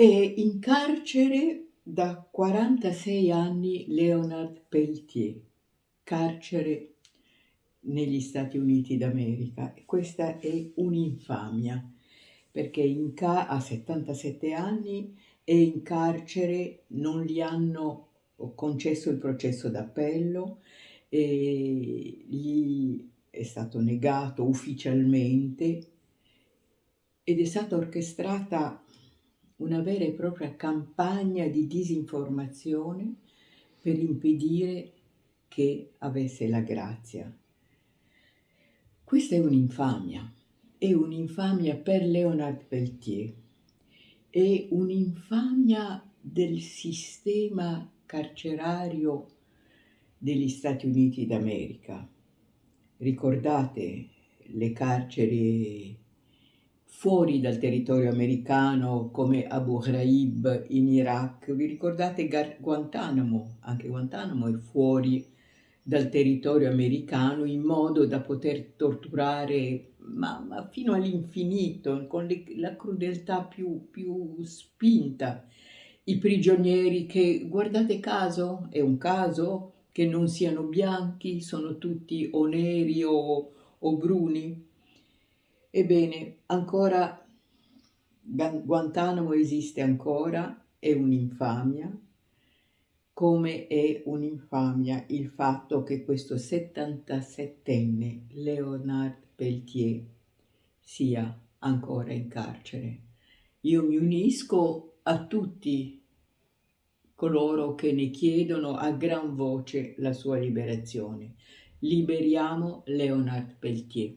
È in carcere da 46 anni Leonard Peltier, carcere negli Stati Uniti d'America. Questa è un'infamia, perché ca- a 77 anni è in carcere, non gli hanno concesso il processo d'appello, gli è stato negato ufficialmente ed è stata orchestrata una vera e propria campagna di disinformazione per impedire che avesse la grazia. Questa è un'infamia, è un'infamia per Leonard Peltier, è un'infamia del sistema carcerario degli Stati Uniti d'America. Ricordate le carceri fuori dal territorio americano come Abu Ghraib in Iraq. Vi ricordate Guantanamo? Anche Guantanamo è fuori dal territorio americano in modo da poter torturare ma, ma fino all'infinito, con le, la crudeltà più, più spinta. I prigionieri che, guardate caso, è un caso che non siano bianchi, sono tutti o neri o, o bruni, Ebbene, ancora Guantanamo esiste ancora, è un'infamia, come è un'infamia il fatto che questo 77enne Leonard Peltier sia ancora in carcere. Io mi unisco a tutti coloro che ne chiedono a gran voce la sua liberazione. Liberiamo Leonard Peltier.